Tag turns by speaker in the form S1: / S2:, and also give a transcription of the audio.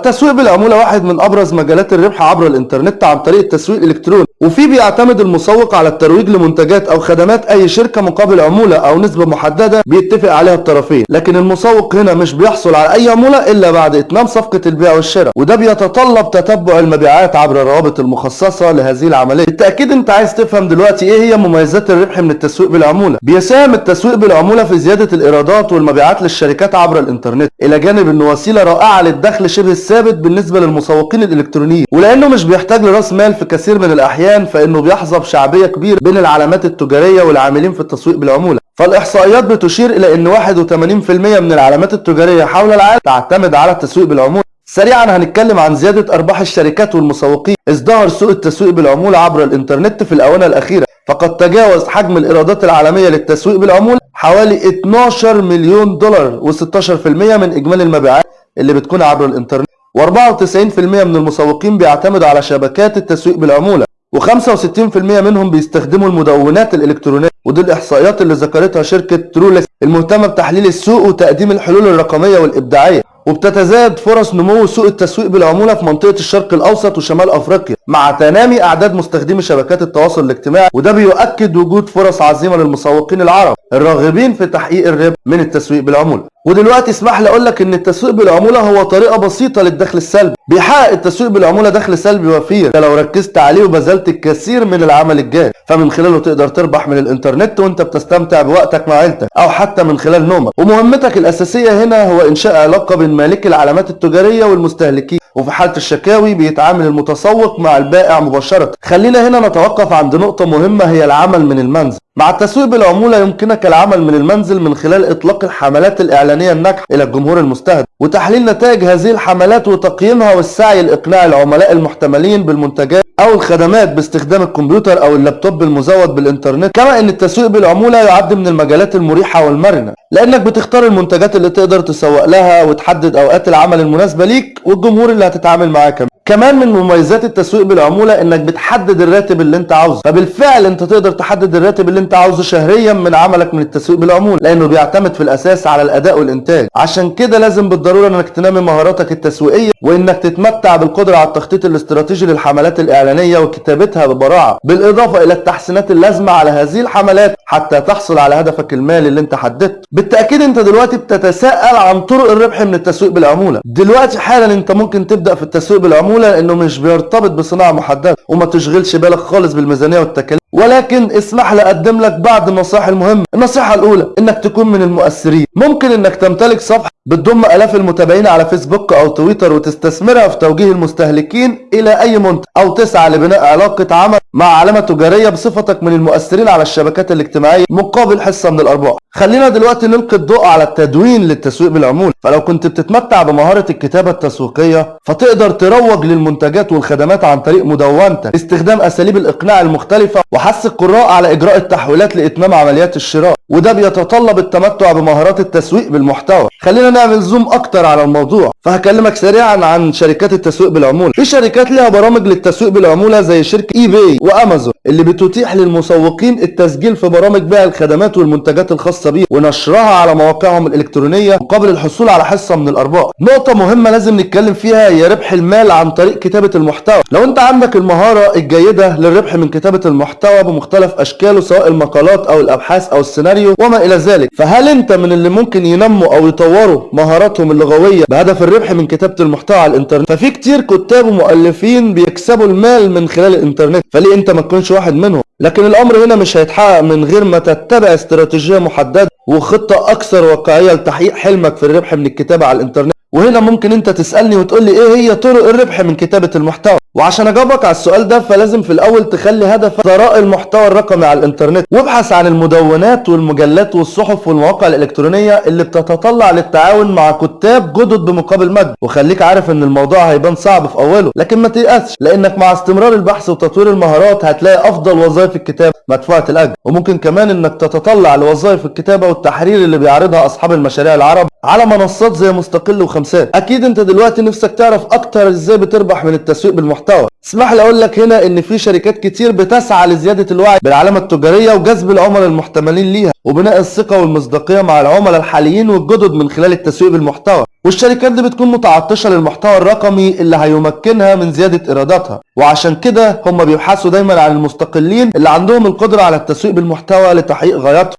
S1: التسويق بالعمولة واحد من أبرز مجالات الربح عبر الإنترنت عن طريق التسويق الإلكتروني. وفيه بيعتمد المسوق على الترويج لمنتجات أو خدمات أي شركة مقابل عمولة أو نسبة محددة بيتفق عليها الطرفين. لكن المسوق هنا مش بيحصل على أي عمولة إلا بعد إتمام صفقة البيع والشراء. وده بيتطلب تتبع المبيعات عبر الروابط المخصصة لهذه العملية. بالتأكيد أنت عايز تفهم دلوقتي إيه هي مميزات الربح من التسويق بالعمولة. بيساهم التسويق بالعمولة في زيادة الإيرادات والمبيعات للشركات عبر الإنترنت. إلى جانب إنه وسيلة رائعة للدخل شبه الثابت بالنسبة للمسوقين الإلكترونيين. ولأنه مش بيحتاج لرأس مال في كثير من الأحيان فإنه بيحظى بشعبية كبيرة بين العلامات التجارية والعاملين في التسويق بالعمولة. فالإحصائيات بتشير إلى أن 81% من العلامات التجارية حول العالم تعتمد على التسويق بالعمولة. سريعا هنتكلم عن زيادة أرباح الشركات والمسوقين ازدهر سوق التسويق بالعمولة عبر الإنترنت في الآونة الأخيرة. فقد تجاوز حجم الإيرادات العالمية للتسويق بالعمولة حوالي 12 مليون دولار و16% من إجمالي المبيعات اللي بتكون عبر الإنترنت. و94% من المسوقين بيعتمدوا على شبكات التسويق بالعمولة. و65% منهم بيستخدموا المدونات الإلكترونية ودي الإحصائيات اللي ذكرتها شركة ترولكس المهتمة بتحليل السوق وتقديم الحلول الرقمية والإبداعية وبتتزايد فرص نمو سوق التسويق بالعمولة في منطقة الشرق الأوسط وشمال أفريقيا مع تنامي أعداد مستخدمي شبكات التواصل الاجتماعي وده بيؤكد وجود فرص عظيمة للمسوقين العرب. الراغبين في تحقيق الربح من التسويق بالعمولة. ودلوقتي اسمح لي أقول لك إن التسويق بالعمولة هو طريقة بسيطة للدخل السلبي. بيحقق التسويق بالعمولة دخل سلبي وفير. لو ركزت عليه وبذلت الكثير من العمل الجاد. فمن خلاله تقدر تربح من الإنترنت وأنت بتستمتع بوقتك مع عيلتك أو حتى من خلال نومك. ومهمتك الأساسية هنا هو إنشاء علاقة بين مالك العلامات التجارية والمستهلكين. وفي حالة الشكاوي بيتعامل المتسوق مع البائع مباشرة. خلينا هنا نتوقف عند نقطة مهمة هي العمل من المنزل. مع التسويق بالعمولة يمكنك العمل من المنزل من خلال إطلاق الحملات الإعلانية الناجحة إلى الجمهور المستهدف. وتحليل نتائج هذه الحملات وتقييمها والسعي لإقناع العملاء المحتملين بالمنتجات أو الخدمات باستخدام الكمبيوتر أو اللابتوب المزود بالإنترنت. كما أن التسويق بالعمولة يعد من المجالات المريحة والمرنة. لأنك بتختار المنتجات اللي تقدر تسوق لها وتحدد أوقات العمل المناسبة ليك والجمهور اللي هتتعامل معاه كمان. كمان من مميزات التسويق بالعمولة إنك بتحدد الراتب اللي أنت عاوزه. فبالفعل أنت تقدر تحدد الراتب اللي أنت عاوزه شهريا من عملك من التسويق بالعمولة لأنه بيعتمد في الأساس على الأداء والإنتاج. عشان كده لازم بالضرورة إنك تنمي مهاراتك التسويقية وإنك تتمتع بالقدرة على التخطيط الاستراتيجي للحملات الإعلانية وكتابتها ببراعة. بالإضافة إلى التحسينات اللازمة على هذه الحملات حتى تحصل على هدفك المالي اللي أنت حددته. بالتأكيد أنت دلوقتي بتتساءل عن طرق الربح من التسويق بالعمولة. دلوقتي حالا أنت ممكن تبدأ في التسويق بالعمولة لأنه مش بيرتبط بصناعة محددة وما تشغلش بالك خالص بالميزانية والتكاليف. ولكن اسمح لي أقدم لك بعض النصائح المهمة. النصيحة الأولى إنك تكون من المؤثرين. ممكن إنك تمتلك صفحة بتضم آلاف المتابعين على فيسبوك أو تويتر وتستثمرها في توجيه المستهلكين إلى أي منتج أو تسعى لبناء علاقة عمل مع علامة تجارية بصفتك من المؤثرين على الشبكات الاجتماعية مقابل حصة من الأرباح. خلينا دلوقتي نلقي الضوء على التدوين للتسويق بالعمولة فلو كنت بتتمتع بمهارة الكتابة التسويقية فتقدر تروج للمنتجات والخدمات عن طريق مدونتك باستخدام أساليب الإقناع المختلفة وحث القراء على إجراء التحويلات لإتمام عمليات الشراء. وده بيتطلب التمتع بمهارات التسويق بالمحتوى. خلينا نعمل zoom أكتر على الموضوع فهكلمك سريعا عن شركات التسويق بالعمولة. في شركات لها برامج للتسويق بالعمولة زي شركة eBay وأمازون اللي بتتيح للمسوقين التسجيل في برامج بيع الخدمات والمنتجات الخاصة بيها ونشرها على مواقعهم الإلكترونية مقابل الحصول على حصة من الأرباح. نقطة مهمة لازم نتكلم فيها هي ربح المال عن طريق كتابة المحتوى. لو أنت عندك المهارة الجيدة للربح من كتابة المحتوى بمختلف أشكاله سواء المقالات أو الأبحاث أو السيناريو وما إلى ذلك. فهل أنت من اللي ممكن ينموا أو يطوروا مهاراتهم اللغوية بهدف الربح من كتابة المحتوى على الإنترنت؟ ففي كتير كتاب ومؤلفين بيكسبوا المال من خلال الإنترنت فليه أنت ما تكونش واحد منهم؟ لكن الأمر هنا مش هيتحقق من غير ما تتبع استراتيجية محددة وخطة أكثر واقعية لتحقيق حلمك في الربح من الكتابة على الإنترنت. وهنا ممكن أنت تسألني وتقول لي إيه هي طرق الربح من كتابة المحتوى؟ وعشان أجاوبك على السؤال ده فلازم في الأول تخلي هدفك ثراء المحتوى الرقمي على الإنترنت. وابحث عن المدونات والمجلات والصحف والمواقع الإلكترونية اللي بتتطلع للتعاون مع كتاب جدد بمقابل مجد. وخليك عارف إن الموضوع هيبان صعب في أوله لكن ما تيأسش لأنك مع استمرار البحث وتطوير المهارات هتلاقي أفضل وظائف الكتابة مدفوعة الاجر وممكن كمان إنك تتطلع لوظائف الكتابة والتحرير اللي بيعرضها أصحاب المشاريع العرب. على منصات زي مستقل وخمسات. أكيد أنت دلوقتي نفسك تعرف أكتر إزاي بتربح من التسويق بالمحتوى. اسمح لي أقول لك هنا إن في شركات كتير بتسعى لزيادة الوعي بالعلامة التجارية وجذب العملاء المحتملين ليها وبناء الثقة والمصداقية مع العملاء الحاليين والجدد من خلال التسويق بالمحتوى. والشركات دي بتكون متعطشة للمحتوى الرقمي اللي هيمكنها من زيادة إيراداتها. وعشان كده هم بيبحثوا دايما عن المستقلين اللي عندهم القدرة على التسويق بالمحتوى لتحقيق غاياتهم